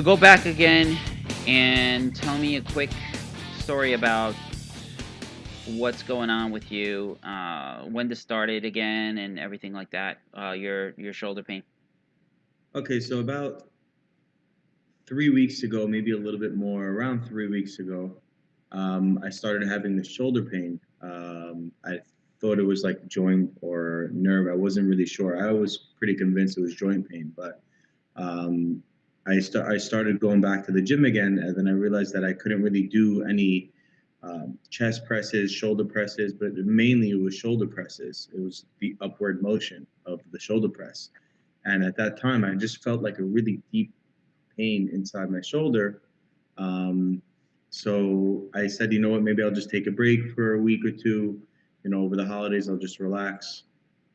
So go back again and tell me a quick story about what's going on with you, uh, when this started again, and everything like that. Uh, your your shoulder pain. Okay, so about three weeks ago, maybe a little bit more, around three weeks ago, um, I started having the shoulder pain. Um, I thought it was like joint or nerve. I wasn't really sure. I was pretty convinced it was joint pain, but um, I, st- I started going back to the gym again, and then I realized that I couldn't really do any um, chest presses, shoulder presses, but mainly it was shoulder presses. It was the upward motion of the shoulder press. And at that time, I just felt like a really deep pain inside my shoulder. Um, so I said, you know what, maybe I'll just take a break for a week or two. You know, over the holidays, I'll just relax.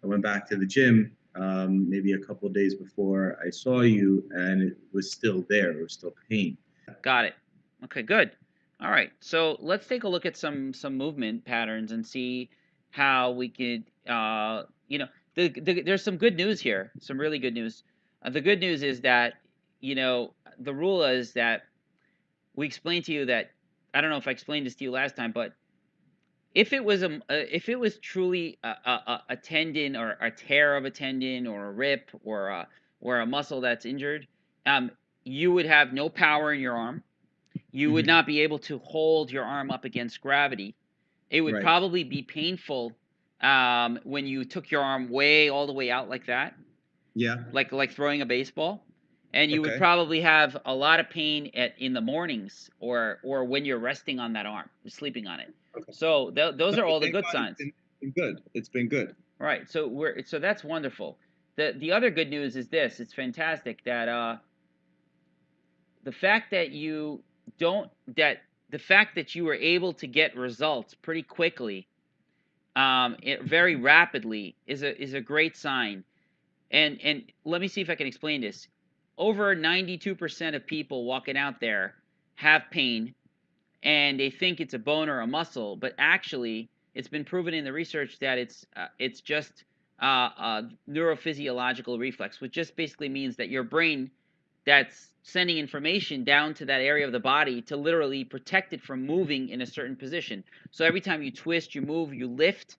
I went back to the gym um, maybe a couple days before I saw you, and it was still there. It was still pain. Got it. Okay, good. All right. So let's take a look at some some movement patterns and see how we could, uh, you know, the, the, there's some good news here. Some really good news. Uh, the good news is that you know, the rule is that we explained to you that I don't know if I explained this to you last time, but if it was a uh, if it was truly a, a, a, tendon or a tear of a tendon or a rip or a or a muscle that's injured, um, you would have no power in your arm. You would mm-hmm. not be able to hold your arm up against gravity. It would right. probably be painful um, when you took your arm way all the way out like that. Yeah. Like like throwing a baseball and you okay. would probably have a lot of pain at in the mornings or or when you're resting on that arm, sleeping on it. Okay. So th- those are all the good signs. It's been good. It's been good. Right. So we're so that's wonderful. The the other good news is this. It's fantastic that uh the fact that you don't that the fact that you were able to get results pretty quickly um it, very rapidly is a is a great sign. And and let me see if I can explain this over 92% of people walking out there have pain and they think it's a bone or a muscle, but actually it's been proven in the research that it's uh, it's just uh, a neurophysiological reflex, which just basically means that your brain that's sending information down to that area of the body to literally protect it from moving in a certain position. So every time you twist, you move, you lift,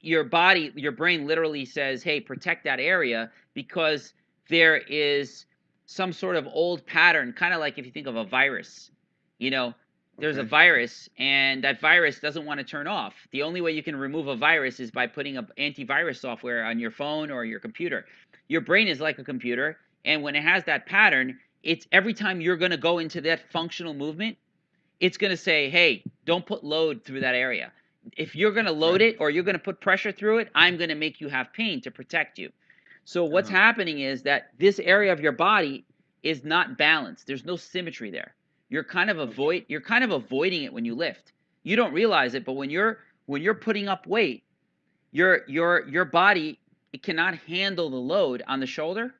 your body, your brain literally says, "Hey, protect that area," because there is some sort of old pattern, kind of like if you think of a virus. You know, there's okay. a virus and that virus doesn't want to turn off. The only way you can remove a virus is by putting an antivirus software on your phone or your computer. Your brain is like a computer, and when it has that pattern, it's every time you're going to go into that functional movement, it's going to say, "Hey, don't put load through that area." If you're going to load right. it or you're going to put pressure through it, I'm going to make you have pain to protect you. So what's uh-huh. happening is that this area of your body is not balanced. There's no symmetry there. You're kind of avoid you're kind of avoiding it when you lift. You don't realize it, but when you're when you're putting up weight, your your your body it cannot handle the load on the shoulder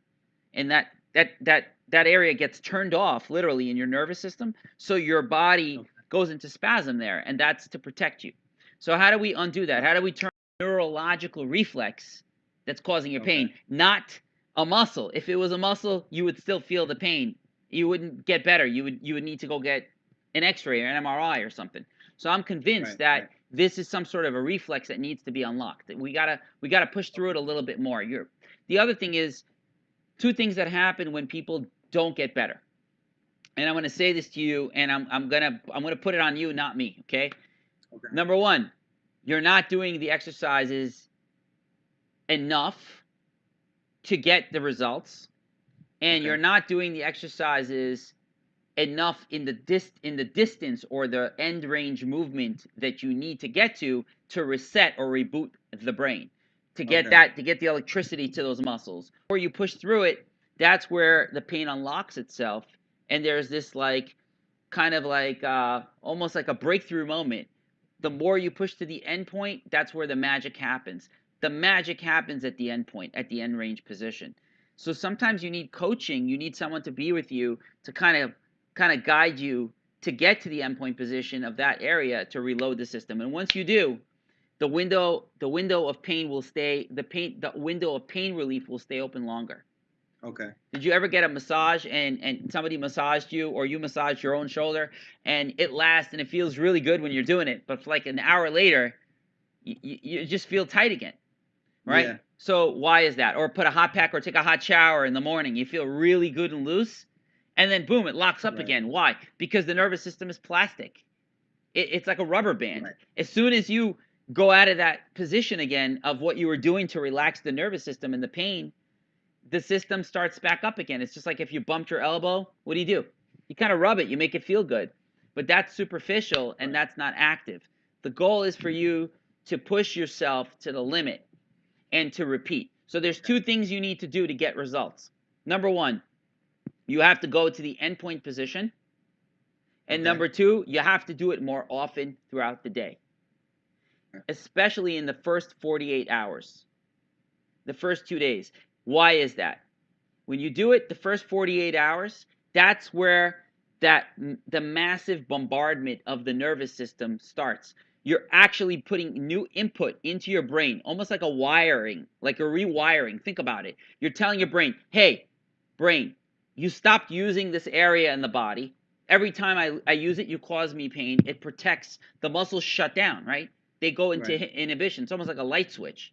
and that that that that area gets turned off literally in your nervous system so your body okay. goes into spasm there and that's to protect you so how do we undo that how do we turn neurological reflex that's causing your pain, not a muscle. If it was a muscle, you would still feel the pain. You wouldn't get better. You would you would need to go get an X-ray or an MRI or something. So I'm convinced right, that right. this is some sort of a reflex that needs to be unlocked. We gotta we gotta push through it a little bit more. You're, the other thing is two things that happen when people don't get better. And I'm gonna say this to you, and I'm I'm gonna I'm gonna put it on you, not me. Okay. okay. Number one, you're not doing the exercises enough to get the results and okay. you're not doing the exercises enough in the dis- in the distance or the end range movement that you need to get to to reset or reboot the brain to get okay. that to get the electricity to those muscles or you push through it that's where the pain unlocks itself and there's this like kind of like uh, almost like a breakthrough moment the more you push to the end point that's where the magic happens the magic happens at the end point, at the end range position. So sometimes you need coaching. You need someone to be with you to kind of kind of guide you to get to the endpoint position of that area to reload the system. And once you do, the window the window of pain will stay the pain the window of pain relief will stay open longer. Okay. Did you ever get a massage and and somebody massaged you or you massaged your own shoulder and it lasts and it feels really good when you're doing it, but like an hour later, you, you just feel tight again, right? Yeah. So why is that? Or put a hot pack or take a hot shower in the morning, you feel really good and loose, and then boom, it locks up Right. again. Why? Because the nervous system is plastic. It, it's like a rubber band. Right. As soon as you go out of that position again of what you were doing to relax the nervous system and the pain, the system starts back up again. It's just like if you bumped your elbow, what do you do? You kind of rub it, you make it feel good. But that's superficial and that's not active. The goal is for you to push yourself to the limit and to repeat. So there's two things you need to do to get results. Number 1, you have to go to the endpoint position. And Okay. number 2, you have to do it more often throughout the day. Especially in the first 48 hours. The first 2 days. Why is that? When you do it the first 48 hours, that's where that the massive bombardment of the nervous system starts. You're actually putting new input into your brain, almost like a wiring, like a rewiring. Think about it. You're telling your brain, "Hey, brain, you stopped using this area in the body. Every time I, I use it, you cause me pain. It protects the muscles shut down, right? They go into Right. inhibition. It's almost like a light switch.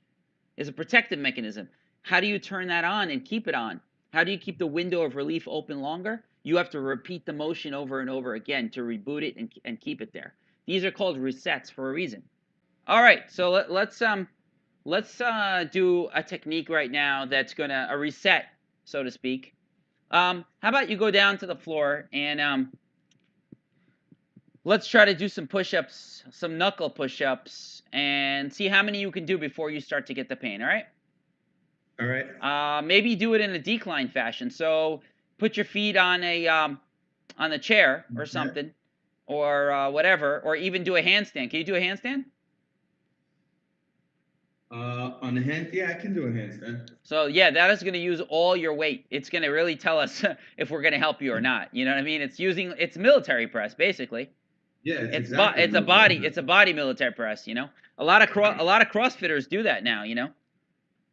It's a protective mechanism. How do you turn that on and keep it on? How do you keep the window of relief open longer? You have to repeat the motion over and over again to reboot it and, and keep it there. These are called resets for a reason. All right, so let, let's um let's uh, do a technique right now that's gonna a reset, so to speak. Um, how about you go down to the floor and um, let's try to do some push-ups, some knuckle push-ups, and see how many you can do before you start to get the pain. All right? All right. Uh, maybe do it in a decline fashion. So put your feet on a um, on the chair or something, or uh, whatever, or even do a handstand. Can you do a handstand? Uh, on the hand, yeah, I can do a handstand. So yeah, that is going to use all your weight. It's going to really tell us if we're going to help you or not. You know what I mean? It's using it's military press basically. Yeah, It's exactly bo- it's a body I'm it's a body military press. You know, a lot of cro- a lot of CrossFitters do that now. You know,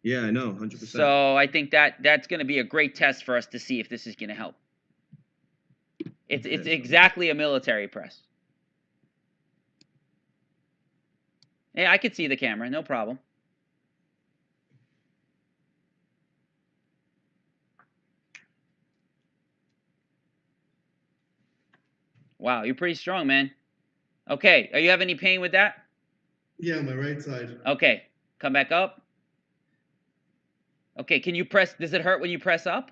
Yeah, I know, hundred percent. so I think that that's going to be a great test for us to see if this is going to help. It's it's exactly a military press. Yeah, I could see the camera, no problem. Wow, you're pretty strong, man. Okay, are you have any pain with that? Yeah, my right side. Okay, come back up. Okay, can you press? Does it hurt when you press up?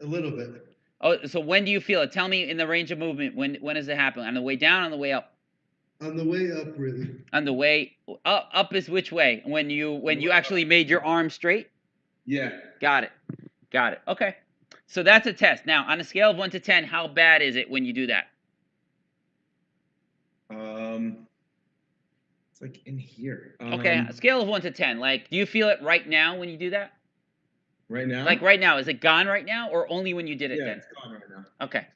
A little bit. Oh, so when do you feel it? Tell me in the range of movement. When when does it happen? On the way down, on the way up? On the way up, really. On the way up. Up is which way? When you when you actually made your arm straight. Yeah. Got it. Got it. Okay. So that's a test. Now, on a scale of one to ten, how bad is it when you do that? Um, it's like in here. Okay, Um, a scale of one to ten. Like, do you feel it right now when you do that? Right now. Like right now, is it gone right now, or only when you did it Yeah, then? it's gone right now. Okay.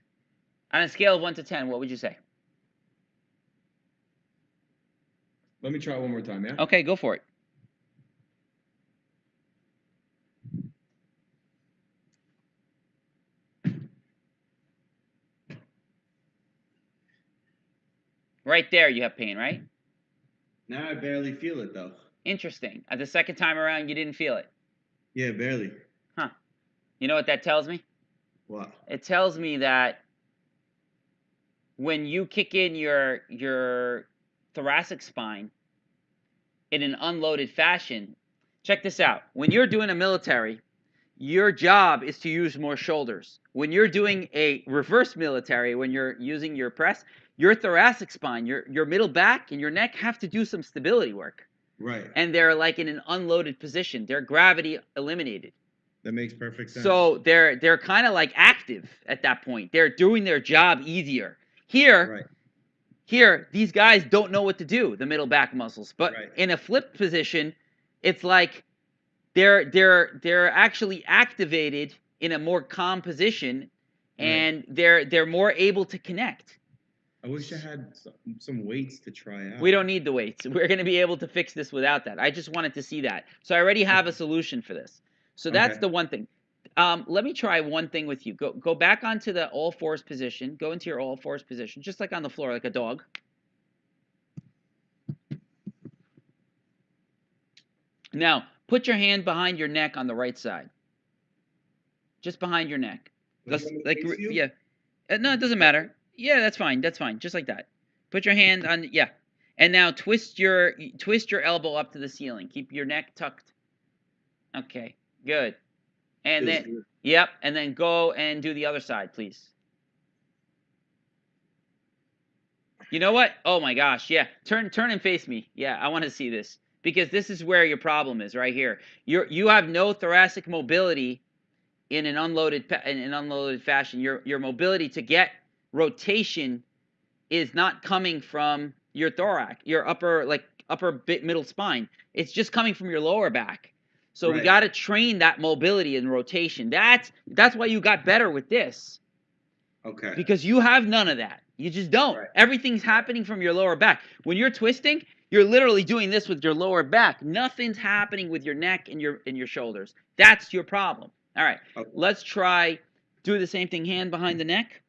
On a scale of one to ten, what would you say? Let me try one more time. Yeah. Okay, go for it. Right there, you have pain, right? Now I barely feel it though. Interesting. At the second time around, you didn't feel it. Yeah, barely. Huh. You know what that tells me? What? It tells me that when you kick in your your thoracic spine in an unloaded fashion, check this out. When you're doing a military, your job is to use more shoulders. When you're doing a reverse military, when you're using your press, your thoracic spine, your your middle back and your neck have to do some stability work. Right. And they're like in an unloaded position. They're gravity eliminated. That makes perfect sense. So they're they're kind of like active at that point. They're doing their job easier. Here, Right. here, these guys don't know what to do, the middle back muscles. But Right. in a flip position, it's like they're they're they're actually activated in a more calm position Right. and they're they're more able to connect. I wish I had some, some weights to try out. We don't need the weights. We're going to be able to fix this without that. I just wanted to see that. So I already have a solution for this. So that's Okay. the one thing. Um, let me try one thing with you. Go go back onto the all fours position. Go into your all fours position, just like on the floor, like a dog. Now, put your hand behind your neck on the right side. Just behind your neck. Like Just on the like face re- view? yeah. Uh, no, it doesn't matter. Yeah, that's fine. That's fine. Just like that. Put your hand on yeah. And now twist your twist your elbow up to the ceiling. Keep your neck tucked. Okay. Good. And then good. yep, and then go and do the other side, please. You know what? Oh my gosh, yeah. Turn turn and face me. Yeah, I want to see this because this is where your problem is right here. You're you have no thoracic mobility in an unloaded in an unloaded fashion. Your your mobility to get rotation is not coming from your thorax, your upper like upper bit middle spine. It's just coming from your lower back. So we got to train that mobility and rotation. That's that's why you got better with this Okay. because you have none of that. You just don't. Right. Everything's happening from your lower back. When you're twisting, you're literally doing this with your lower back. Nothing's happening with your neck and your and your shoulders. That's your problem. All right. Okay. Let's try do the same thing hand behind the neck.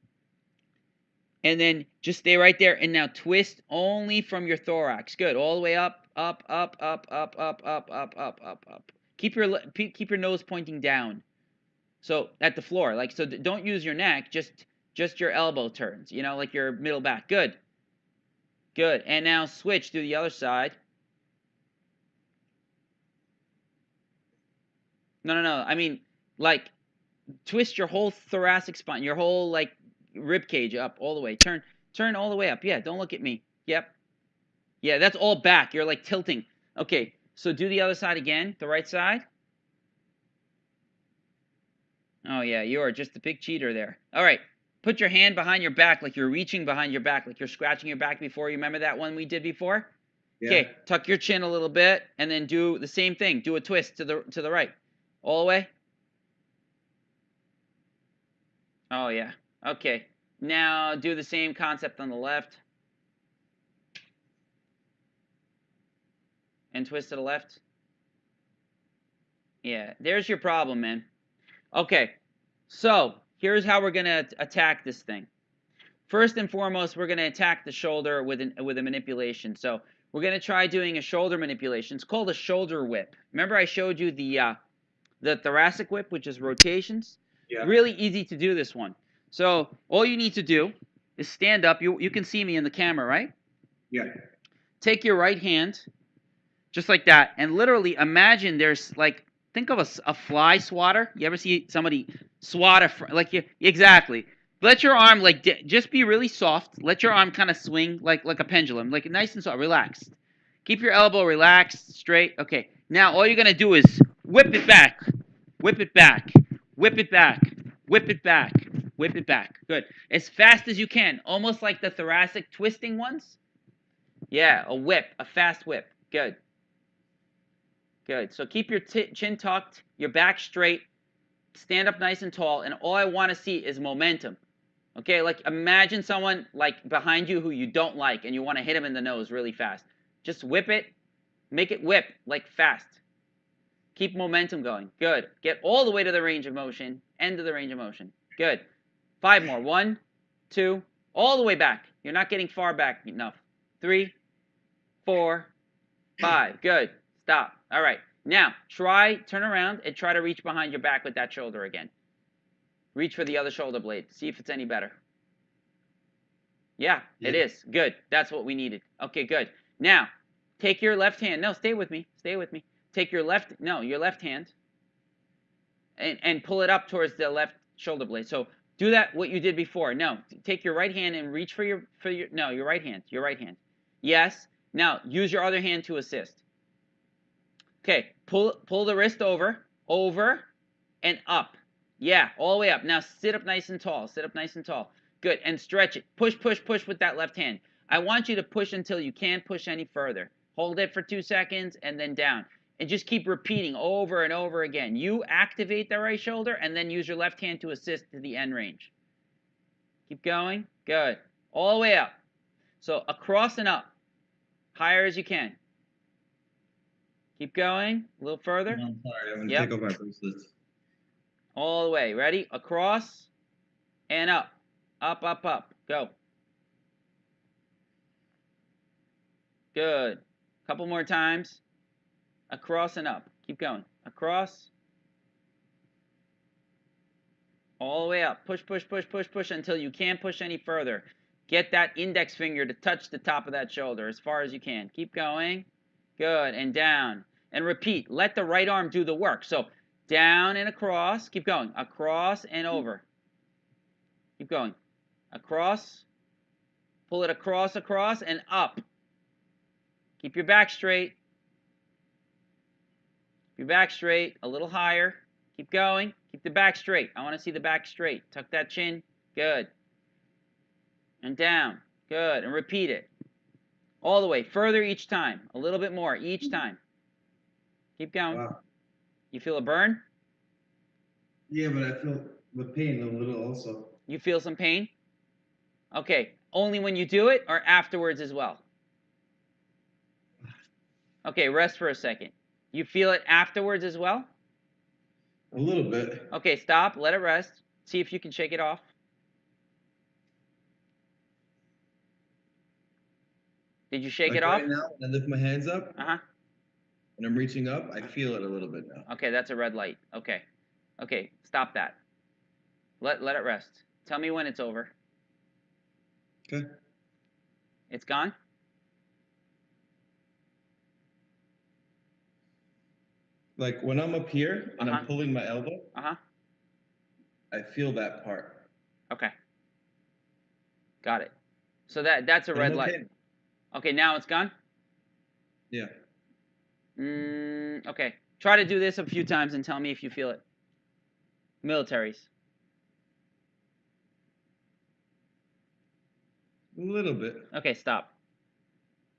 And then just stay right there and now twist only from your thorax. Good. All the way up, up, up, up, up, up, up, up, up, up, up. Keep your keep your nose pointing down. So at the floor, like so, don't use your neck. Just just your elbow turns. You know, like your middle back. Good. Good. And now switch to the other side. No, no, no. I mean, like twist your whole thoracic spine, your whole like rib cage up all the way. Turn turn all the way up. Yeah, don't look at me. Yep. Yeah, that's all back. You're like tilting. Okay. So do the other side again, the right side. Oh yeah, you are just a big cheater there. All right. Put your hand behind your back like you're reaching behind your back, like you're scratching your back before. You remember that one we did before? Yeah. Okay, tuck your chin a little bit and then do the same thing. Do a twist to the to the right. All the way. Oh yeah. Okay. Now do the same concept on the left. And twist to the left. Yeah, there's your problem, man. Okay. So, here's how we're going to attack this thing. First and foremost, we're going to attack the shoulder with an with a manipulation. So, we're going to try doing a shoulder manipulation. It's called a shoulder whip. Remember I showed you the uh, the thoracic whip, which is rotations? Yeah. Really easy to do this one. So all you need to do is stand up. You you can see me in the camera, right? Yeah. Take your right hand, just like that, and literally imagine there's like think of a, a fly swatter. You ever see somebody swat a like you exactly? Let your arm like just be really soft. Let your arm kind of swing like like a pendulum, like nice and soft, relaxed. Keep your elbow relaxed, straight. Okay. Now all you're gonna do is whip it back, whip it back, whip it back, whip it back, whip it back. Good. As fast as you can, almost like the thoracic twisting ones. Yeah, a whip, a fast whip. Good. Good. So keep your chin tucked, your back straight, stand up nice and tall, and all I want to see is momentum. Okay, like imagine someone like behind you who you don't like and you want to hit him in the nose really fast. Just whip it, make it whip like fast. Keep momentum going. Good. Get all the way to the range of motion, end of the range of motion. Good. Five more. One, two, all the way back. You're not getting far back enough. Three, four, five. Good. Stop. All right. Now, try, turn around and try to reach behind your back with that shoulder again. Reach for the other shoulder blade. See if it's any better. Yeah, it Yeah. is. Good. That's what we needed. Okay, good. Now, take your left hand. No, stay with me. Stay with me. Take your left, no, your left hand and, and pull it up towards the left shoulder blade. So do that what you did before. No, take your right hand and reach for your for your no, your right hand. Your right hand. Yes. Now use your other hand to assist. Okay, pull pull the wrist over, over, and up. Yeah, all the way up. Now sit up nice and tall. Sit up nice and tall. Good. And stretch it. Push, push, push with that left hand. I want you to push until you can't push any further. Hold it for two seconds and then down. And just keep repeating over and over again. You activate the right shoulder and then use your left hand to assist to the end range. Keep going. Good. All the way up. So across and up. Higher as you can. Keep going. A little further. I'm sorry. I'm gonna Yep. take off my bracelets. All the way. Ready? Across and up. Up, up, up. Go. Good. Couple more times. Across and up. Keep going. Across. All the way up. Push, push, push, push, push until you can't push any further. Get that index finger to touch the top of that shoulder as far as you can. Keep going. Good. And down. And repeat. Let the right arm do the work. So down and across. Keep going. Across and over. Keep going. Across. Pull it across, across, and up. Keep your back straight. Your back straight. A little higher. Keep going. Keep the back straight. I want to see the back straight. Tuck that chin. Good. And down. Good. And repeat it. All the way. Further each time. A little bit more each time. Keep going. Wow. You feel a burn? Yeah, but I feel the pain a little also. You feel some pain? Okay. Only when you do it or afterwards as well? Okay, rest for a second. You feel it afterwards as well? A little bit. Okay, stop. Let it rest. See if you can shake it off. Did you shake Like it off? Right now, when I lift my hands up Uh huh. and I'm reaching up, I feel it a little bit now. Okay, that's a red light. Okay. Okay, stop that. Let let it rest. Tell me when it's over. Okay. It's gone? Like when I'm up here and Uh-huh. I'm pulling my elbow, Uh-huh. I feel that part. Okay. Got it. So that that's a red I'm light. okay. Okay, now it's gone? Yeah. Mm, okay. Try to do this a few times and tell me if you feel it. Militaries. A little bit. Okay, stop.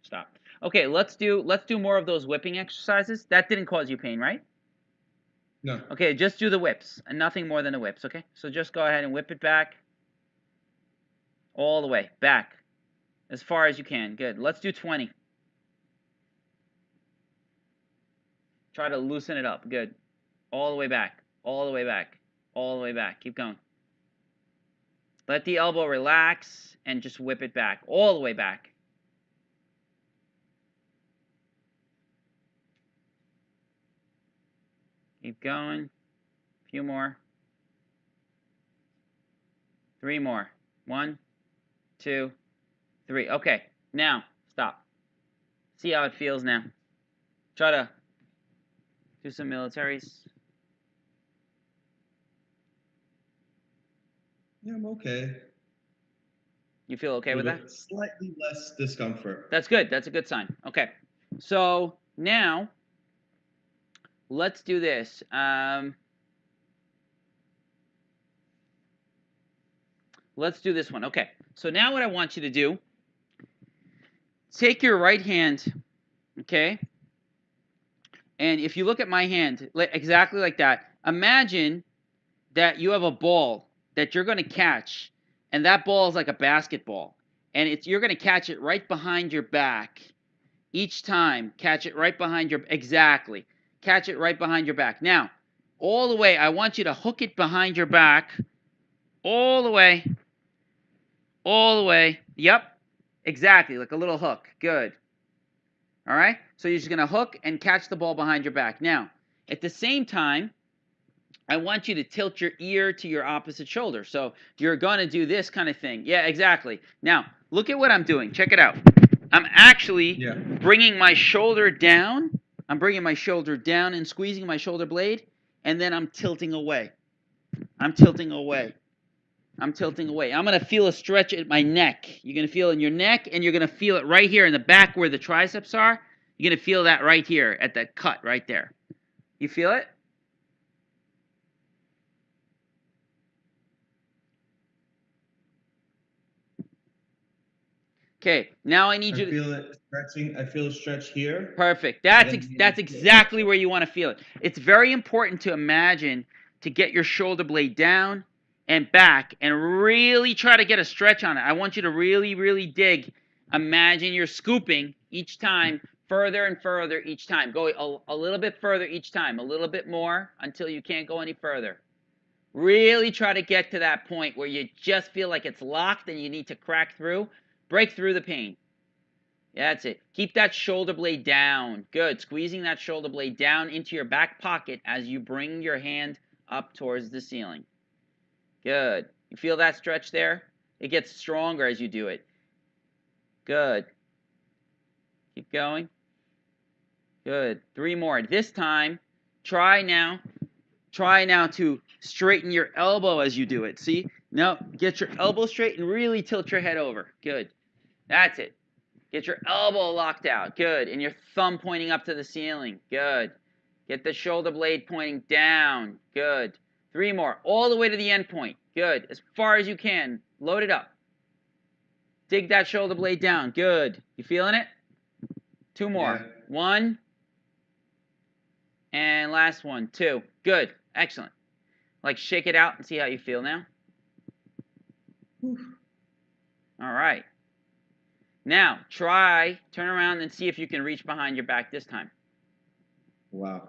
Stop. Okay, let's do let's do more of those whipping exercises. That didn't cause you pain, right? No. Okay, just do the whips and nothing more than the whips, okay? So just go ahead and whip it back. All the way. Back. As far as you can. Good. Let's do 20. Try to loosen it up. Good. All the way back. All the way back. All the way back. Keep going. Let the elbow relax and just whip it back. All the way back. Keep going. A few more. Three more. One, two, three. Okay, now stop. See how it feels now. Try to do some militaries. Yeah, I'm okay. You feel okay with that? Slightly less discomfort. That's good. That's a good sign. Okay. So now let's do this. Um, let's do this one. Okay. So now what I want you to do, take your right hand, okay? And if you look at my hand, exactly like that, imagine that you have a ball that you're going to catch, and that ball is like a basketball and it's you're going to catch it right behind your back each time catch it right behind your exactly catch it right behind your back now all the way i want you to hook it behind your back all the way all the way yep exactly like a little hook good all right so you're just going to hook and catch the ball behind your back now at the same time I want you to tilt your ear to your opposite shoulder. So you're going to do this kind of thing. Yeah, exactly. Now, look at what I'm doing. Check it out. I'm actually Yeah. bringing my shoulder down. I'm bringing my shoulder down and squeezing my shoulder blade, and then I'm tilting away. I'm tilting away. I'm tilting away. I'm going to feel a stretch at my neck. You're going to feel in your neck, and you're going to feel it right here in the back where the triceps are. You're going to feel that right here at that cut right there. You feel it? Okay, now I I need you to. feel it stretching. I feel a stretch here. Perfect. That's ex- that's exactly where you want to feel it. It's very important to imagine to get your shoulder blade down and back and really try to get a stretch on it. I want you to really really dig. Imagine you're scooping each time further and further each time. Go a, a little bit further each time, a little bit more until you can't go any further. Really try to get to that point where you just feel like it's locked and you need to crack through. Break through the pain. That's it. Keep that shoulder blade down. Good. Squeezing that shoulder blade down into your back pocket as you bring your hand up towards the ceiling. Good. You feel that stretch there? It gets stronger as you do it. Good. Keep going. Good. Three more. This time, try now. Try now to straighten your elbow as you do it. See? Now, get your elbow straight and really tilt your head over. Good. That's it. Get your elbow locked out. Good. And your thumb pointing up to the ceiling. Good. Get the shoulder blade pointing down. Good. Three more. All the way to the end point. Good. As far as you can. Load it up. Dig that shoulder blade down. Good. You feeling it? Two more. Yeah. One. And last one. Two. Good. Excellent. Like shake it out and see how you feel now. All right. Now try turn around and see if you can reach behind your back this time. Wow.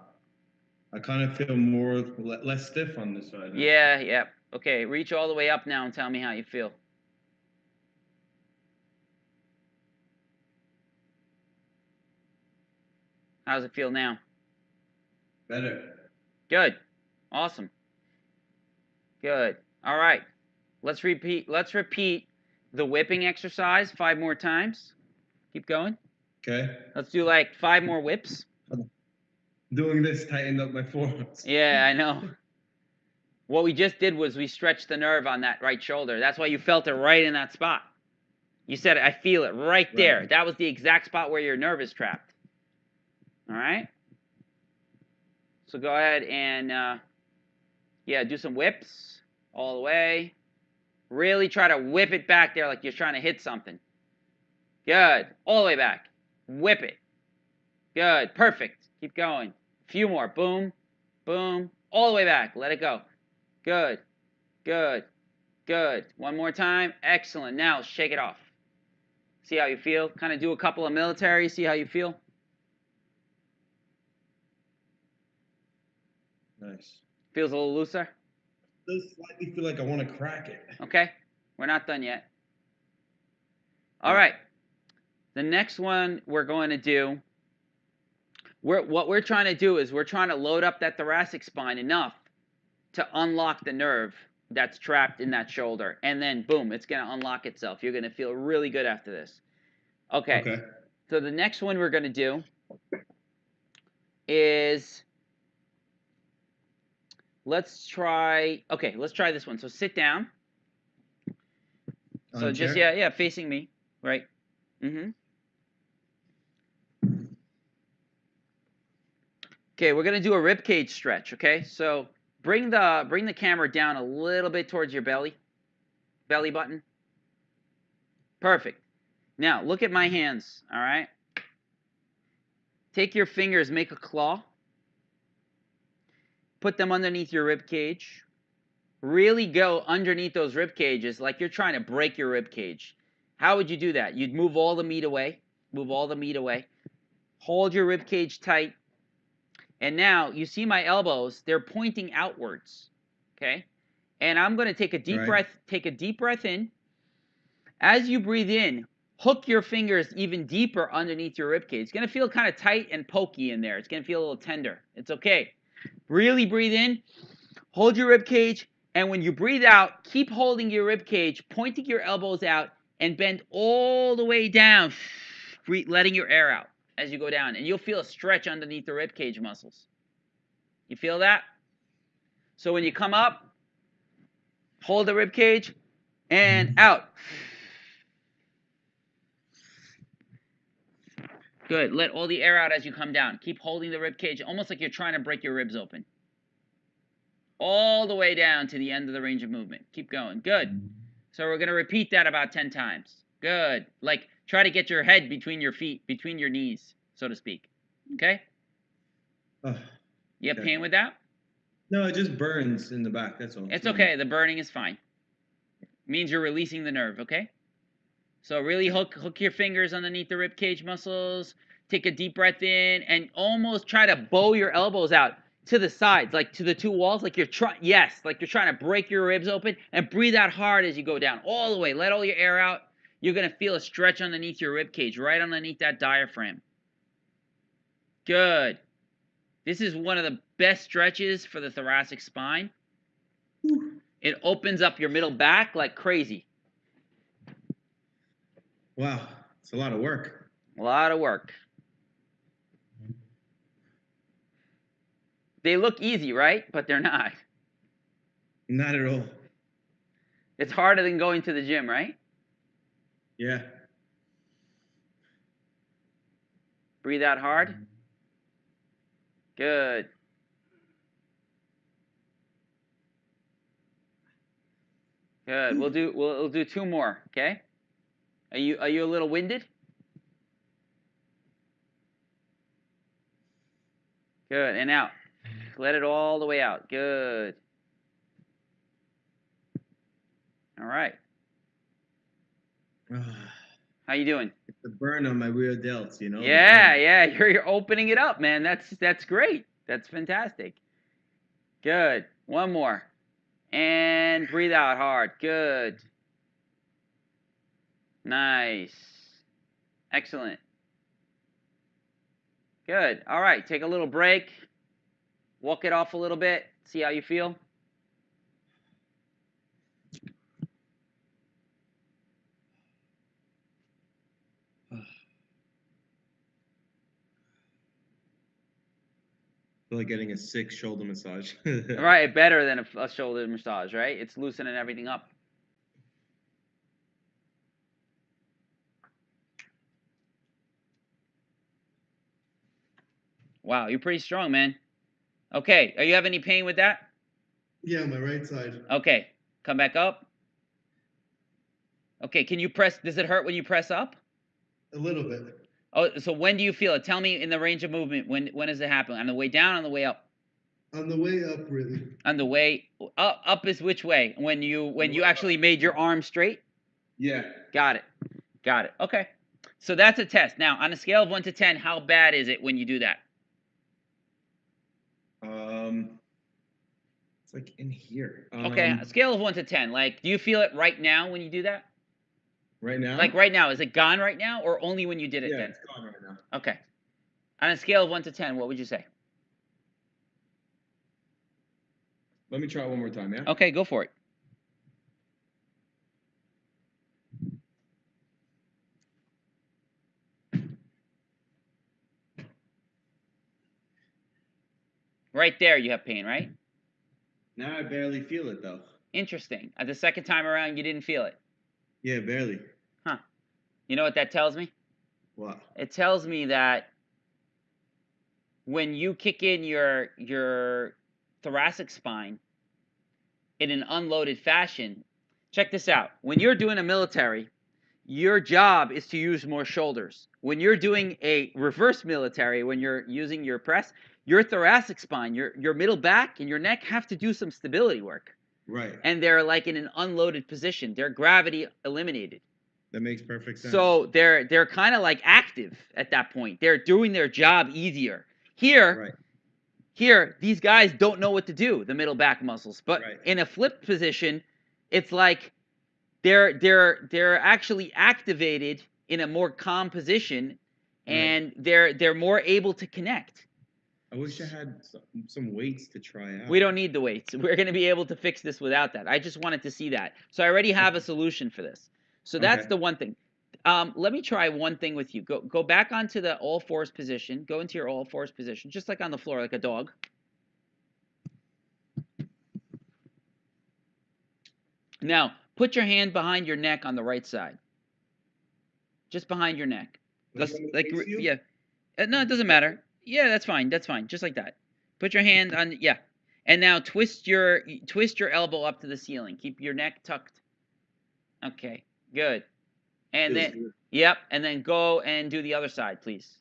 I kind of feel more less stiff on this side. now. Yeah, yeah. Okay, reach all the way up now and tell me how you feel. How's it feel now? Better. Good. Awesome. Good. All right. Let's repeat let's repeat the whipping exercise five more times. Keep going. Okay. Let's do like five more whips. Doing this tightened up my forearms. Yeah, I know. What we just did was we stretched the nerve on that right shoulder. That's why you felt it right in that spot. You said, I feel it right there. Right. That was the exact spot where your nerve is trapped. All right? So go ahead and, uh, yeah, do some whips all the way. Really try to whip it back there like you're trying to hit something. Good. All the way back. Whip it. Good. Perfect. Keep going. A few more. Boom. Boom. All the way back. Let it go. Good. Good. Good. One more time. Excellent. Now shake it off. See how you feel. Kind of do a couple of military. See how you feel. Nice. Feels a little looser. Does slightly feel like I want to crack it. Okay. We're not done yet. All right. The next one we're going to do. We're, what we're trying to do is we're trying to load up that thoracic spine enough to unlock the nerve that's trapped in that shoulder. And then, boom, it's going to unlock itself. You're going to feel really good after this. Okay. Okay. So the next one we're going to do is let's try okay, let's try this one. So sit down. On So just chair? yeah, yeah, facing me, right? Mm-hmm. Okay, we're going to do a rib cage stretch, okay? So bring the bring the camera down a little bit towards your belly. Belly button. Perfect. Now, look at my hands, all right? Take your fingers, make a claw. Put them underneath your rib cage. Really go underneath those rib cages like you're trying to break your rib cage. How would you do that? You'd move all the meat away. Move all the meat away. Hold your rib cage tight. And now you see my elbows, they're pointing outwards. Okay? And I'm going to take a deep Right. breath, take a deep breath in. As you breathe in, hook your fingers even deeper underneath your rib cage. It's going to feel kind of tight and pokey in there. It's going to feel a little tender. It's okay. Really breathe in, hold your rib cage, and when you breathe out, keep holding your rib cage, pointing your elbows out, and bend all the way down, letting your air out as you go down. And you'll feel a stretch underneath the rib cage muscles. You feel that? So when you come up, hold the rib cage and out. Good. Let all the air out as you come down. Keep holding the rib cage almost like you're trying to break your ribs open. All the way down to the end of the range of movement. Keep going. Good. So we're going to repeat that about 10 times. Good. Like try to get your head between your feet, between your knees, so to speak. Okay? Oh, You have Okay. pain with that? No, it just burns in the back. That's all. It's okay. The burning is fine. means you're releasing the nerve, okay? So really hook hook your fingers underneath the rib cage muscles. Take a deep breath in and almost try to bow your elbows out. to the sides, like to the two walls, like you're trying. Yes, like you're trying to break your ribs open, and breathe out hard as you go down, all the way. Let all your air out. You're gonna feel a stretch underneath your rib cage, right underneath that diaphragm. Good. This is one of the best stretches for the thoracic spine. It opens up your middle back like crazy. Wow, it's a lot of work. A lot of work. They look easy, right? But they're not. Not at all. It's harder than going to the gym, right? Yeah. Breathe out hard. Good. Good. We'll do we'll, we'll do two more, okay? Are you are you a little winded? Good. And out. Let it all the way out. Good. All right. How you doing? it's a burn on my rear delts, you know. Yeah, yeah, you're you're opening it up, man. That's that's great. That's fantastic. Good. One more. And breathe out hard. Good. Nice. Excellent. Good. All right, take a little break. Walk it off a little bit. See how you feel. feel like getting a sick shoulder massage. Right, better than a, a shoulder massage, right? It's loosening everything up. Wow, you're pretty strong, man. Okay, are you have any pain with that? Yeah, my right side. Okay, come back up. Okay, can you press? Does it hurt when you press up? A little bit. Oh, so when do you feel it? Tell me in the range of movement. When when does it happen? On the way down, on the way up? On the way up, really. On the way up, up is which way? When you when you actually made your arm straight? yeah. Got it. Got it. Okay. So that's a test. Now, on a scale of 1 to 10, how bad is it when you do that? Um. It's like in here. Okay, Um, a scale of 1 to 10. Like, do you feel it right now when you do that? right now. Like right now, is it gone right now or only when you did it Yeah, then? it's gone right now. Okay. On a scale of 1 to 10, what would you say? Let me try it one more time. Yeah. Okay, go for it. Right there, you have pain, right? Now I barely feel it though. Interesting. Uh, the second time around, you didn't feel it. Yeah, barely. Huh. You know what that tells me? What? It tells me that when you kick in your your thoracic spine in an unloaded fashion, check this out. When you're doing a military, your job is to use more shoulders. When you're doing a reverse military, when you're using your press, your thoracic spine, your your middle back and your neck have to do some stability work. Right. And they're like in an unloaded position. They're gravity eliminated. That makes perfect sense. So they're they're kind of like active at that point. They're doing their job easier. Here, Right. here, these guys don't know what to do, the middle back muscles. But Right. in a flipped position, it's like they're they're they're actually activated in a more calm position Right. and they're they're more able to connect. I wish I had some, some weights to try out. We don't need the weights. We're going to be able to fix this without that. I just wanted to see that. So I already have a solution for this. So that's Okay. the one thing. Um, let me try one thing with you. Go go back onto the all fours position. Go into your all fours position, just like on the floor, like a dog. Now put your hand behind your neck on the right side. Just behind your neck. Like, Let's- like you? yeah. Uh, no, it doesn't matter. Yeah, that's fine. That's fine. Just like that. Put your hand on yeah. And now twist your twist your elbow up to the ceiling. Keep your neck tucked. Okay. Good. And then good. yep, and then go and do the other side, please.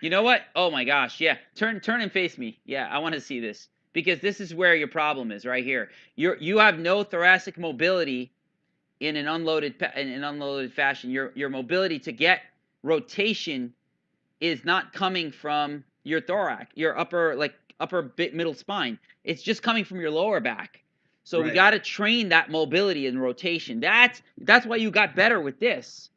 You know what? Oh my gosh. Yeah. Turn turn and face me. Yeah, I want to see this because this is where your problem is right here. You're you have no thoracic mobility in an unloaded in an unloaded fashion. Your your mobility to get rotation is not coming from your thorax, your upper like upper bit middle spine. It's just coming from your lower back. So we got to train that mobility and rotation. That's that's why you got better with this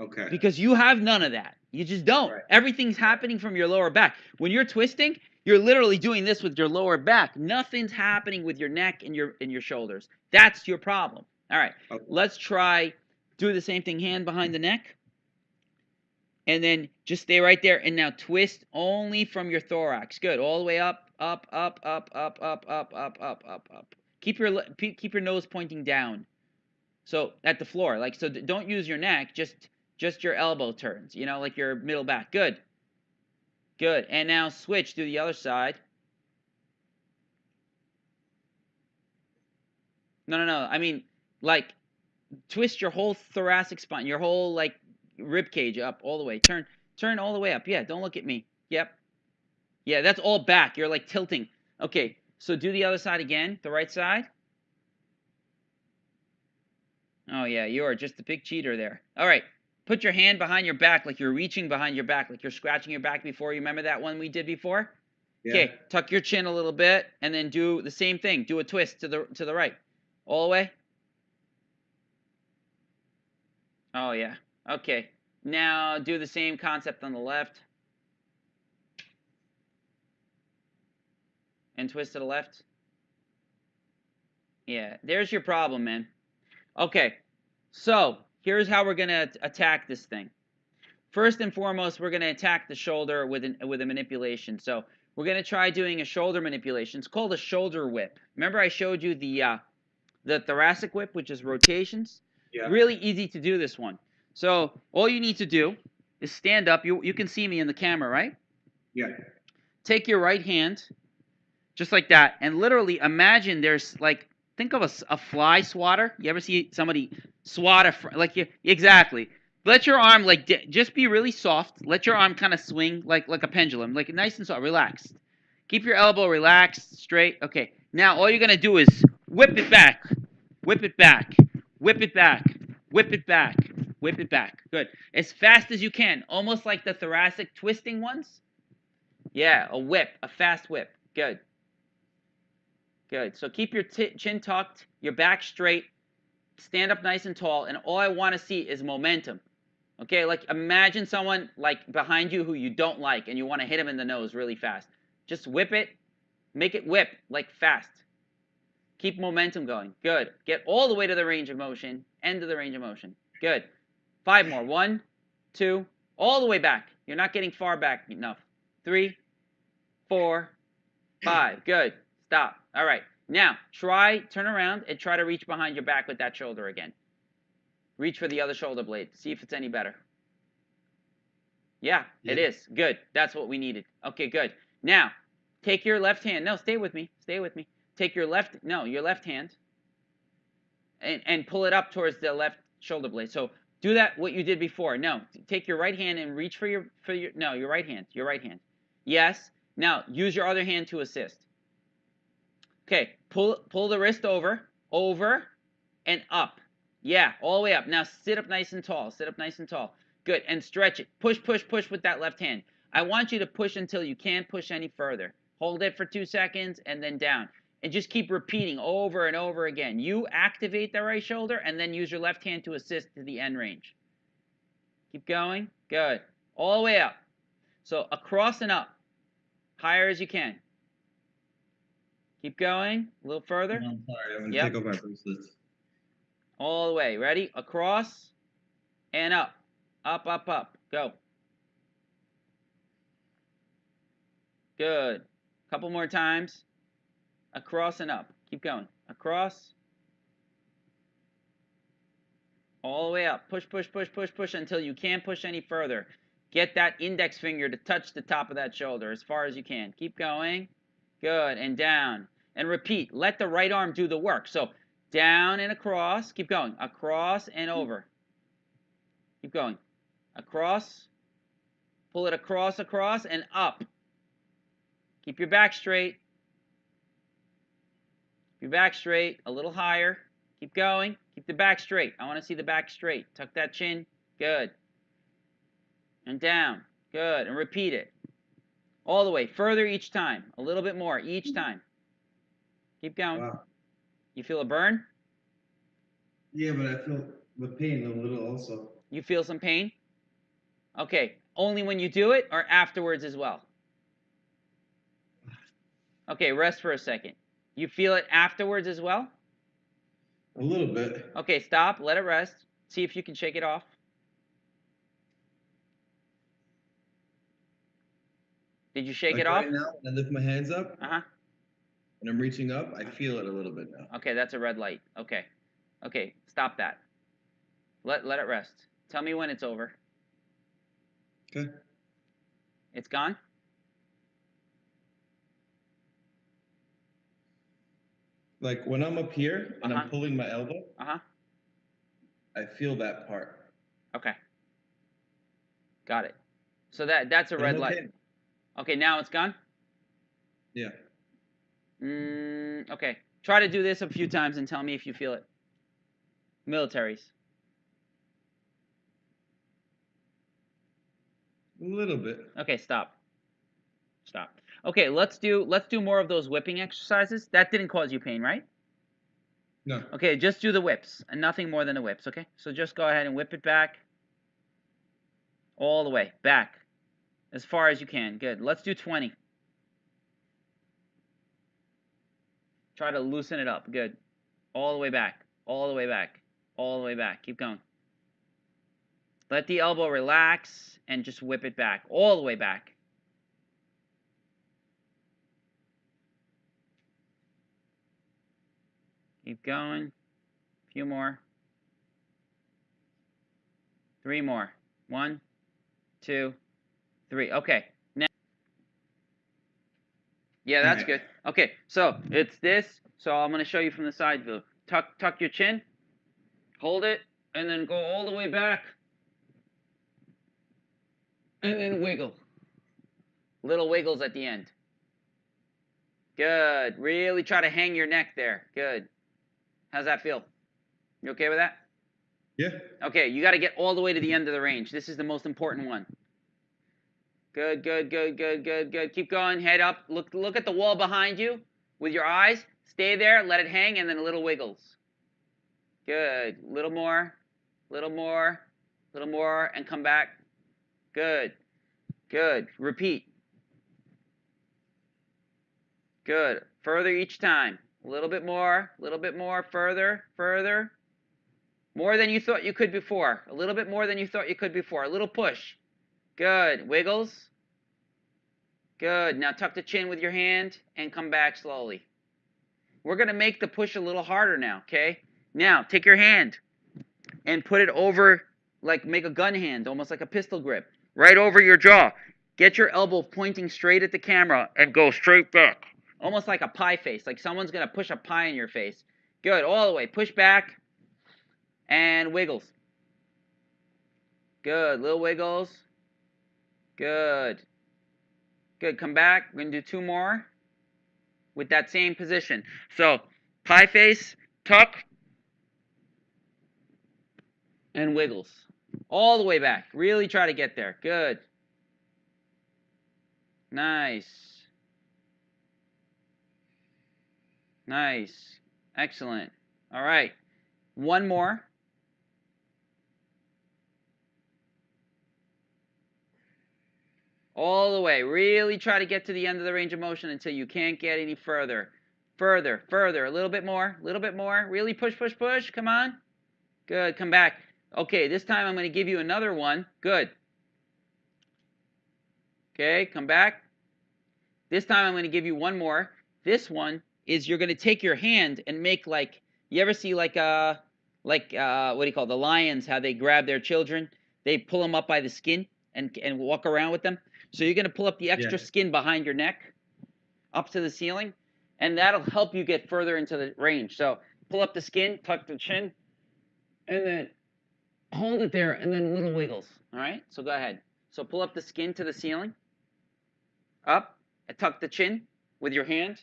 Okay. because you have none of that. You just don't. Right. Everything's happening from your lower back. When you're twisting, you're literally doing this with your lower back. Nothing's happening with your neck and your and your shoulders. That's your problem. All right. Okay. Let's try do the same thing hand behind the neck. And then just stay right there and now twist only from your thorax. Good. All the way up, up, up, up, up, up, up, up, up, up, up. Keep your keep your nose pointing down. So at the floor, like so, don't use your neck. Just just your elbow turns. You know, like your middle back. Good. Good. And now switch to the other side. No, no, no. I mean, like, twist your whole thoracic spine, your whole like rib cage up all the way. Turn, turn all the way up. Yeah. Don't look at me. Yep. Yeah, that's all back. You're like tilting. Okay. So do the other side again. The right side. Oh yeah, you are just a big cheater there. All right. Put your hand behind your back like you're reaching behind your back, like you're scratching your back before. You remember that one we did before? Yeah. Okay, tuck your chin a little bit and then do the same thing. Do a twist to the to the right. All the way. Oh yeah. Okay. Now do the same concept on the left. And twist to the left. Yeah, there's your problem, man. Okay. So, here's how we're going to attack this thing. First and foremost, we're going to attack the shoulder with an with a manipulation. So, we're going to try doing a shoulder manipulation. It's called a shoulder whip. Remember I showed you the uh, the thoracic whip, which is rotations? Yeah. Really easy to do this one. So all you need to do is stand up. You you can see me in the camera, right? Yeah. Take your right hand, just like that, and literally imagine there's like think of a, a fly swatter. You ever see somebody swat a fr- like you exactly. Let your arm like just be really soft. Let your arm kind of swing like like a pendulum, like nice and soft, relaxed. Keep your elbow relaxed, straight. Okay. Now all you're gonna do is whip it back, whip it back, whip it back, whip it back, whip it back. Good. As fast as you can, almost like the thoracic twisting ones. Yeah, a whip, a fast whip. Good. Good. So keep your chin tucked, your back straight, stand up nice and tall, and all I want to see is momentum. Okay, like imagine someone like behind you who you don't like and you want to hit him in the nose really fast. Just whip it, make it whip like fast. Keep momentum going. Good. Get all the way to the range of motion, end of the range of motion. Good. Five more. One, two, all the way back. You're not getting far back enough. Three, four, five. Good. Stop. All right. Now, try, turn around and try to reach behind your back with that shoulder again. Reach for the other shoulder blade. See if it's any better. Yeah, it Yeah. is. Good. That's what we needed. Okay, good. Now, take your left hand. No, stay with me. Stay with me. Take your left, no, your left hand and, and pull it up towards the left shoulder blade. So do that what you did before. No, take your right hand and reach for your for your no, your right hand. Your right hand. Yes. Now use your other hand to assist. Okay, pull pull the wrist over, over, and up. Yeah, all the way up. Now sit up nice and tall. Sit up nice and tall. Good. And stretch it. Push, push, push with that left hand. I want you to push until you can't push any further. Hold it for two seconds and then down. And just keep repeating over and over again. You activate the right shoulder and then use your left hand to assist to the end range. Keep going. Good. All the way up. So across and up. Higher as you can. Keep going. A little further. I'm sorry, I'm gonna Yep. take off my bracelets. All the way. Ready? Across and up. Up, up, up. Go. Good. Couple more times. Across and up. Keep going. Across. All the way up. Push, push, push, push, push until you can't push any further. Get that index finger to touch the top of that shoulder as far as you can. Keep going. Good. And down. And repeat. Let the right arm do the work. So down and across. Keep going. Across and over. Keep going. Across. Pull it across, across, and up. Keep your back straight. Your back straight. A little higher. Keep going. Keep the back straight. I want to see the back straight. Tuck that chin. Good. And down. Good. And repeat it. All the way. Further each time. A little bit more each time. Keep going. Wow. You feel a burn? Yeah, but I feel the pain a little also. You feel some pain? Okay. Only when you do it or afterwards as well? Okay, rest for a second. You feel it afterwards as well? A little bit. Okay, stop. Let it rest. See if you can shake it off. Did you shake Like it off? Right now, when I lift my hands up Uh huh. and I'm reaching up, I feel it a little bit now. Okay, that's a red light. Okay. Okay, stop that. Let let it rest. Tell me when it's over. Okay. It's gone? Like when I'm up here and Uh-huh. I'm pulling my elbow, Uh-huh. I feel that part. Okay. Got it. So that that's a red I'm light. okay. Okay, now it's gone? Yeah. Mm, okay. Try to do this a few times and tell me if you feel it. Militaries. A little bit. Okay, stop. Stop. Okay, let's do let's do more of those whipping exercises. That didn't cause you pain, right? No. Okay, just do the whips and nothing more than the whips, okay? So just go ahead and whip it back. All the way, back. As far as you can. Good. Let's do 20. Try to loosen it up. Good. All the way back. All the way back. All the way back. Keep going. Let the elbow relax and just whip it back. All the way back. Keep going. A few more. Three more. One, two, three. Okay. Now. Yeah, that's good. Okay, so it's this. So I'm going to show you from the side view. Tuck, tuck your chin. Hold it, and then go all the way back. And then wiggle. Little wiggles at the end. Good. Really try to hang your neck there. Good. How's that feel? You okay with that? Yeah. Okay, you got to get all the way to the end of the range. This is the most important one. Good, good, good, good, good, good. Keep going. Head up. Look, look at the wall behind you with your eyes. Stay there. Let it hang, and then a little wiggles. Good. Little more. Little more. Little more, and come back. Good. Good. Repeat. Good. Further each time. A little bit more. A little bit more. Further. Further. More than you thought you could before. A little bit more than you thought you could before. A little push. Good. Wiggles. Good. Now tuck the chin with your hand and come back slowly. We're going to make the push a little harder now, okay? Now, take your hand and put it over, like make a gun hand, almost like a pistol grip, right over your jaw. Get your elbow pointing straight at the camera and go straight back. Almost like a pie face, like someone's going to push a pie in your face. Good. All the way. Push back and wiggles. Good. Little wiggles. Good. Good. Come back. We're going to do two more with that same position. So, pie face, tuck, and wiggles. All the way back. Really try to get there. Good. Nice. Nice. Excellent. All right. One more. All the way. Really try to get to the end of the range of motion until you can't get any further. Further, further. A little bit more. A little bit more. Really push, push, push. Come on. Good. Come back. Okay, this time I'm going to give you another one. Good. Okay, come back. This time I'm going to give you one more. This one is you're going to take your hand and make like you ever see like uh like uh what do you call it? the lions how they grab their children? They pull them up by the skin and and walk around with them. So you're going to pull up the extra Yeah. skin behind your neck up to the ceiling and that'll help you get further into the range. So pull up the skin, tuck the chin and then hold it there and then little wiggles. All right? So go ahead. So pull up the skin to the ceiling. Up, and tuck the chin with your hand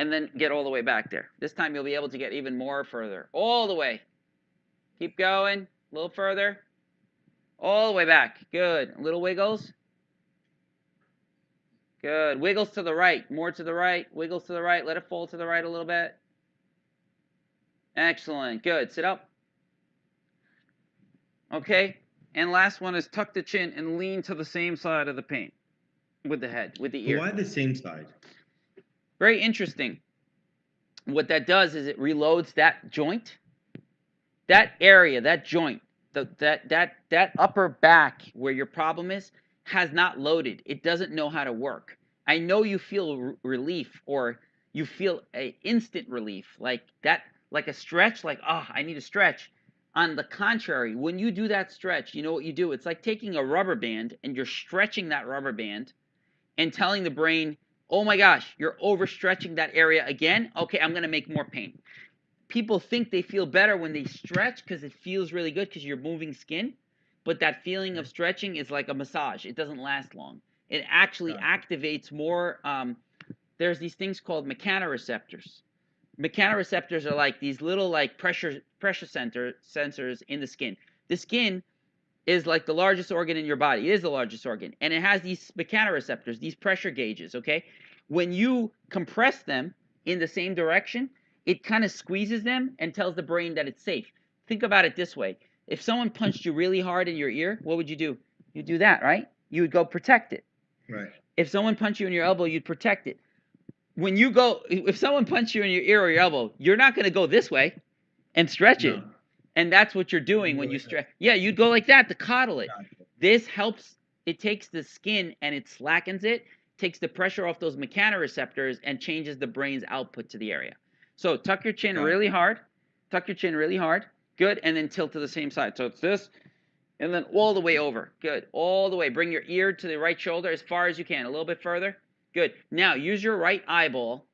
and then get all the way back there. This time you'll be able to get even more further. All the way. Keep going. A little further. All the way back. Good. Little wiggles. Good. Wiggles to the right. More to the right. Wiggles to the right. Let it fall to the right a little bit. Excellent. Good. Sit up. Okay. And last one is tuck the chin and lean to the same side of the paint with the head, with the ear. why the same side? Very interesting. What that does is it reloads that joint, that area, that joint, the, that that that upper back where your problem is has not loaded. It doesn't know how to work. I know you feel relief or you feel a instant relief like that, like a stretch, like oh, I need a stretch. On the contrary, when you do that stretch, you know what you do? It's like taking a rubber band and you're stretching that rubber band and telling the brain, oh my gosh, you're overstretching that area again. Okay, I'm going to make more pain. People think they feel better when they stretch because it feels really good because you're moving skin. But that feeling of stretching is like a massage, it doesn't last long. It actually activates more. Um, there's these things called mechanoreceptors. Mechanoreceptors are like these little like pressure pressure center sensors in the skin. The skin is like the largest organ in your body. It is the largest organ, and it has these mechanoreceptors, these pressure gauges. Okay, when you compress them in the same direction, it kind of squeezes them and tells the brain that it's safe. Think about it this way: if someone punched you really hard in your ear, what would you do? You'd do that, right? You would go protect it. Right. If someone punched you in your elbow, you'd protect it. When you go, if someone punched you in your ear or your elbow, you're not going to go this way and stretch it. And that's what you're doing when you stretch. Yeah, you'd go like that to coddle it. This helps. It takes the skin and it slackens it, takes the pressure off those mechanoreceptors, and changes the brain's output to the area. So tuck your chin really hard. Tuck your chin really hard. Good. And then tilt to the same side. So it's this, and then all the way over. Good. All the way. Bring your ear to the right shoulder as far as you can. A little bit further. Good. Now use your right eyeball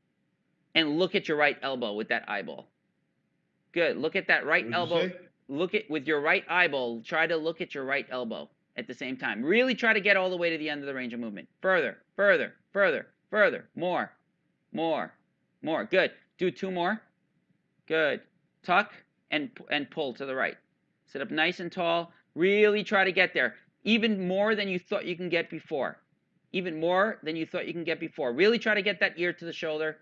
and look at your right elbow with that eyeball. Good. Look at that right What'd elbow look at with your right eyeball try to look at your right elbow at the same time. Really try to get all the way to the end of the range of movement. Further further further further more more more. Good. Do two more. Good. Tuck and and pull to the right. Sit up nice and tall. Really try to get there. Even more than you thought you can get before. Even more than you thought you can get before. Really try to get that ear to the shoulder.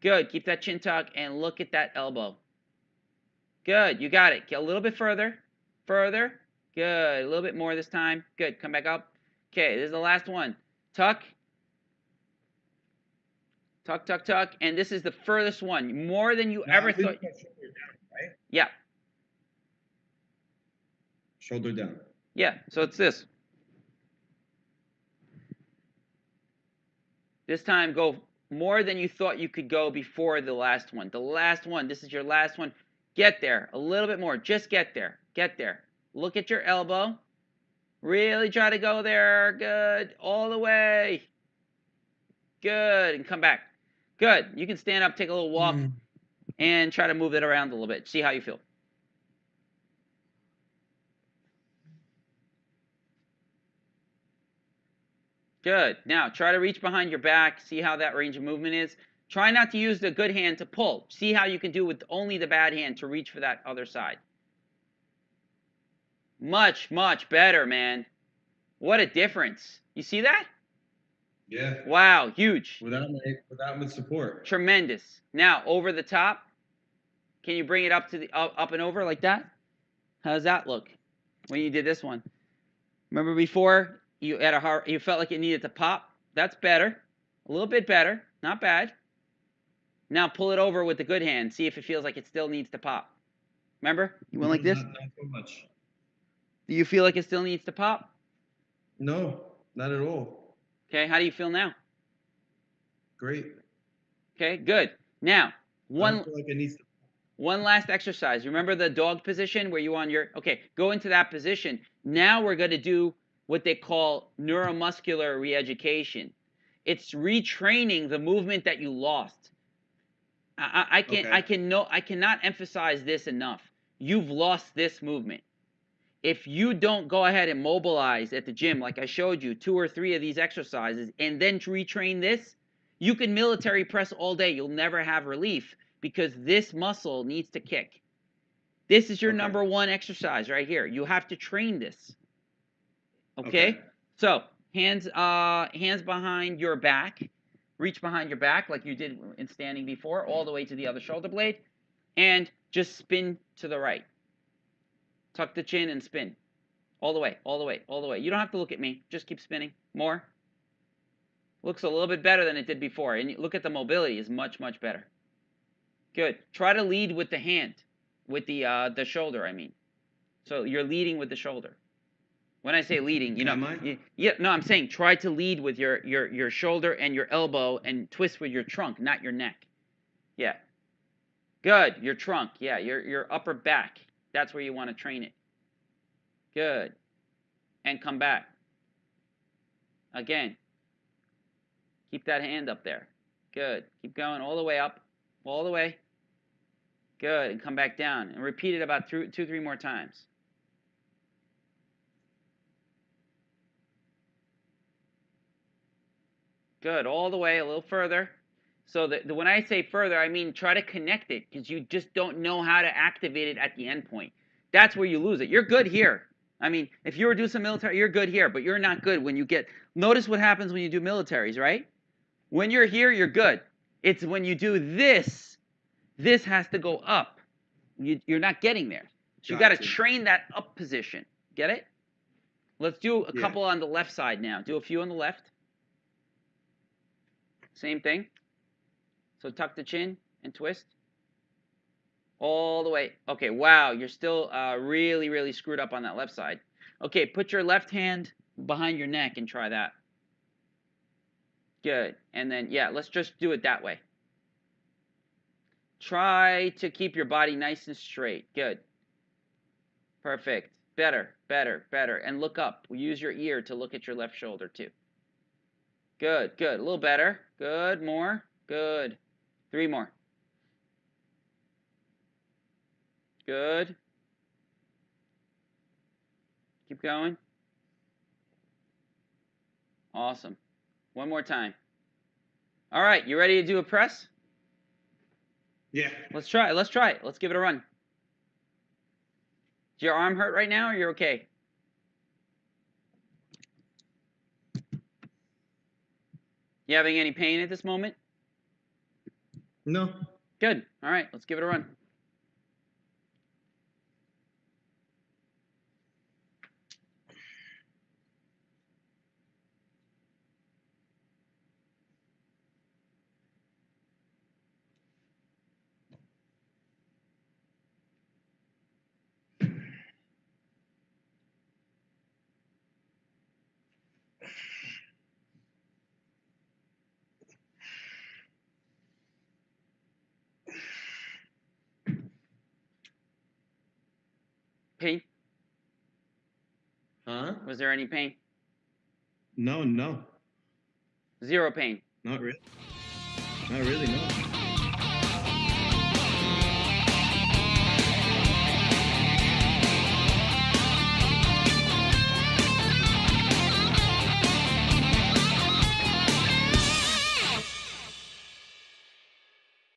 Good. Keep that chin tuck and look at that elbow Good. You got it. Get a little bit further. Further. Good. A little bit more this time. Good. Come back up. Okay, this is the last one. Tuck. Tuck, tuck, tuck. And this is the furthest one. More than you Now, ever thought. down, right? Yeah. Shoulder down. Yeah. So it's this. This time go more than you thought you could go before the last one. The last one. This is your last one. Get there. A little bit more. Just get there. Get there. Look at your elbow. Really try to go there. Good. All the way. Good. And come back. Good. You can stand up, take a little walk, Mm. and try to move it around a little bit. See how you feel. Good. Now try to reach behind your back. See how that range of movement is. Try not to use the good hand to pull. See how you can do with only the bad hand to reach for that other side. Much, much better, man. What a difference. You see that? Yeah. Wow, huge. Without my without my support. Tremendous. Now, over the top. Can you bring it up to the up, up and over like that? How does that look when you did this one? Remember before you had a hard, you felt like it needed to pop? That's better. A little bit better. Not bad. Now pull it over with the good hand. See if it feels like it still needs to pop. Remember? You went like mm-hmm. this? Not, not so much. Do you feel like it still needs to pop? No, not at all. Okay, how do you feel now? Great. Okay, good. Now, one like to One last exercise. Remember the dog position where you on your okay, go into that position. Now we're going to do what they call neuromuscular reeducation. It's retraining the movement that you lost. I, I, I can Okay. I can no I cannot emphasize this enough. You've lost this movement. If you don't go ahead and mobilize at the gym like I showed you two or three of these exercises and then retrain this, you can military press all day. You'll never have relief because this muscle needs to kick. This is your Okay. number one exercise right here. You have to train this. Okay? Okay. So Hands uh hands behind your back. Reach behind your back like you did in standing before, all the way to the other shoulder blade, and just spin to the right. Tuck the chin and spin. All the way, all the way, all the way. You don't have to look at me. Just keep spinning. More. Looks a little bit better than it did before. And you- look at the mobility is much, much better. Good. Try to lead with the hand, with the uh, the shoulder. I mean, so you're leading with the shoulder. When I say leading, you know, Am I? y- yeah, no, I'm saying try to lead with your your your shoulder and your elbow, and twist with your trunk, not your neck. Yeah. Good. Your trunk. Yeah. Your your upper back. That's where you want to train it. Good. And come back. Again. Keep that hand up there. Good. Keep going all the way up. All the way. Good. And come back down. And repeat it about two, two three more times. Good. All the way, a little further. So the, the, when I say further, I mean try to connect it because you just don't know how to activate it at the end point. That's where you lose it. You're good here. I mean, if you were doing some military, you're good here, but you're not good when you get. Notice what happens when you do militaries, right? When you're here, you're good. It's when you do this, this has to go up. You, you're not getting there. So you got to train that up position. Get it? Let's do a Yeah. couple on the left side now. Do a few on the left. Same thing. So tuck the chin and twist. All the way. Okay, wow, you're still uh, really, really screwed up on that left side. Okay, put your left hand behind your neck and try that. Good. And then, yeah, let's just do it that way. Try to keep your body nice and straight. Good. Perfect. Better, better, better. And look up. Use your ear to look at your left shoulder, too. Good, good. A little better. Good. More. Good. Three more. Good. Keep going. Awesome. One more time. All right, you ready to do a press? Yeah. Let's try it. Let's try it. Let's give it a run. Is your arm hurt right now or you're okay? You having any pain at this moment? No. Good. All right, let's give it a run. Pain? Huh? Was there any pain? No, no. Zero pain. Not really. Not really, no.